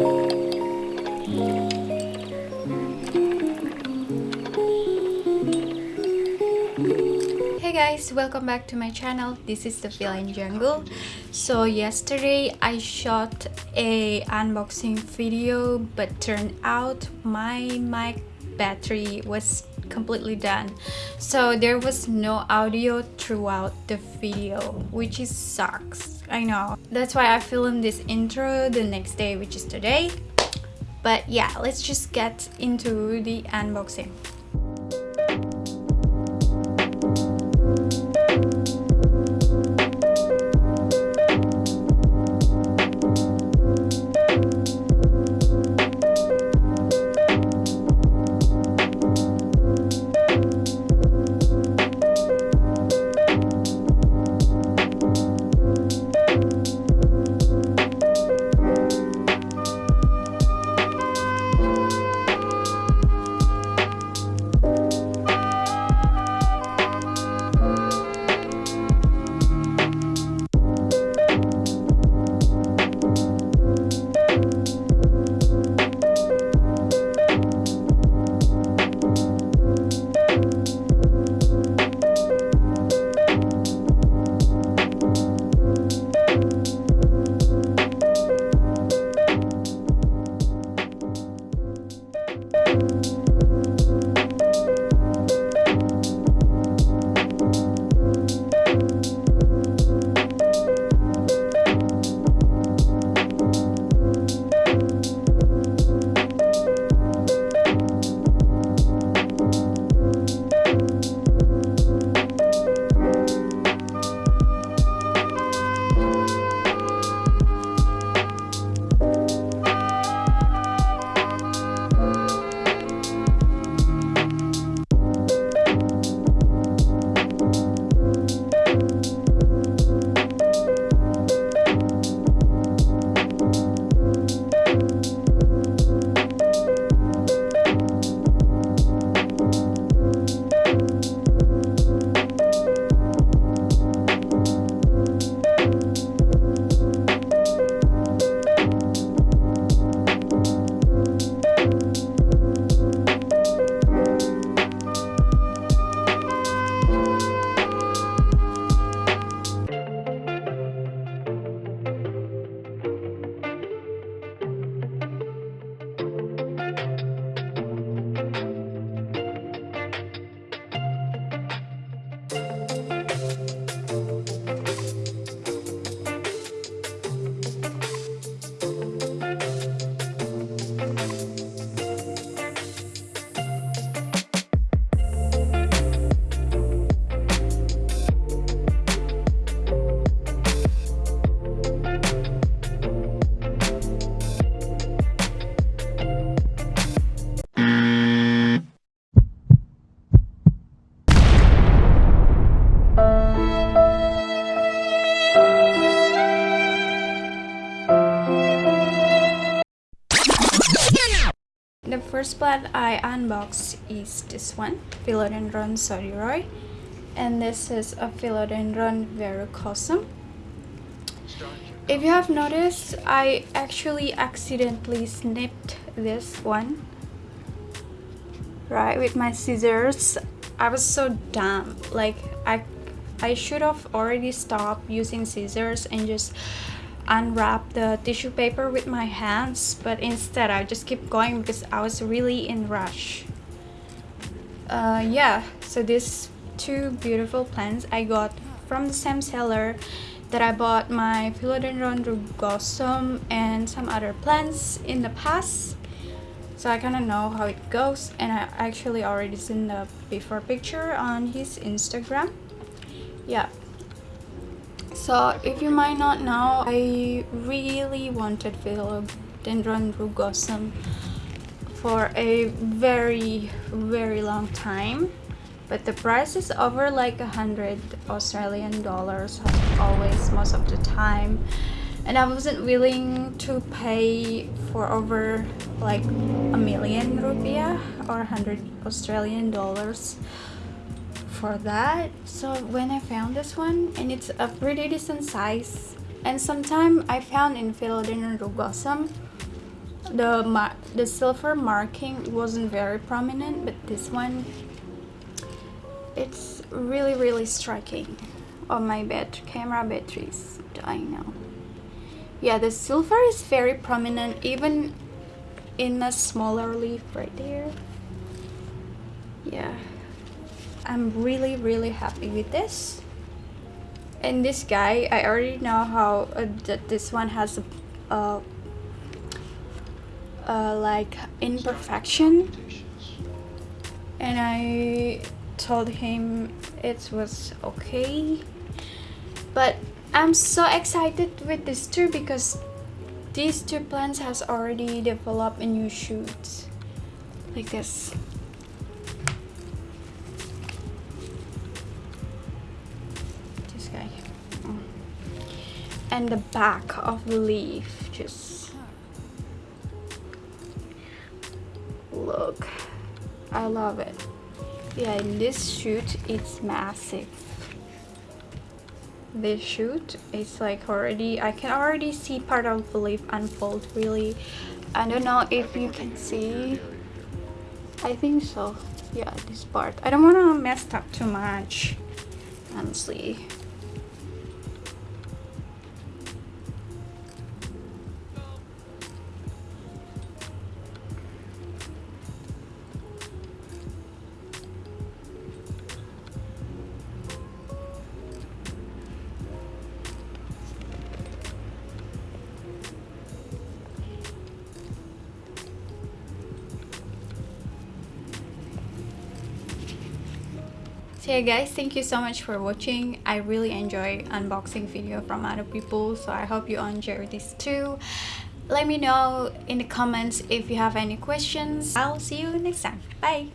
Hey guys, welcome back to my channel. This is the Feline Jungle. So yesterday I shot a unboxing video but turned out my mic battery was completely done. So there was no audio throughout the video which is sucks. I know. That's why i filmed this intro the next day which is today. But yeah let's just get into the unboxing The first plant I unbox is this one, Philodendron sodiroi. And this is a Philodendron verrucosum. If you have noticed, I actually accidentally snipped this one. Right, with my scissors. I was so dumb. Like, I, I should have already stopped using scissors and just unwrap the tissue paper with my hands but instead I just keep going because I was really in rush. Uh, yeah so these two beautiful plants I got from the same seller that I bought my philodendron rugosum and some other plants in the past. So I kind of know how it goes and I actually already seen the before picture on his Instagram. Yeah so if you might not know i really wanted philodendron rugosum for a very very long time but the price is over like a hundred australian dollars always most of the time. And i wasn't willing to pay for over like a million rupiah or a hundred australian dollars for that. So when I found this one and it's a pretty decent size and sometime I found in Philodendron rugosum the the silver marking wasn't very prominent but this one it's really really striking on my bed camera batteries dying now yeah the silver is very prominent even in a smaller leaf right there yeah I'm really really happy with this. And this guy I already know how uh, that this one has a uh, uh, like imperfection. And I told him it was okay. But I'm so excited with this too because these two plants has already developed a new shoots. Like this and the back of the leaf just look. I love it. Yeah in this shoot it's massive. This shoot it's like already I can already see part of the leaf unfold really. I don't know if you can see. I think so. Yeah this part. I don't want to mess up too much honestly yeah guys thank you so much for watching. I really enjoy unboxing video from other people so i hope you enjoy this too. Let me know in the comments if you have any questions. I'll see you next time. Bye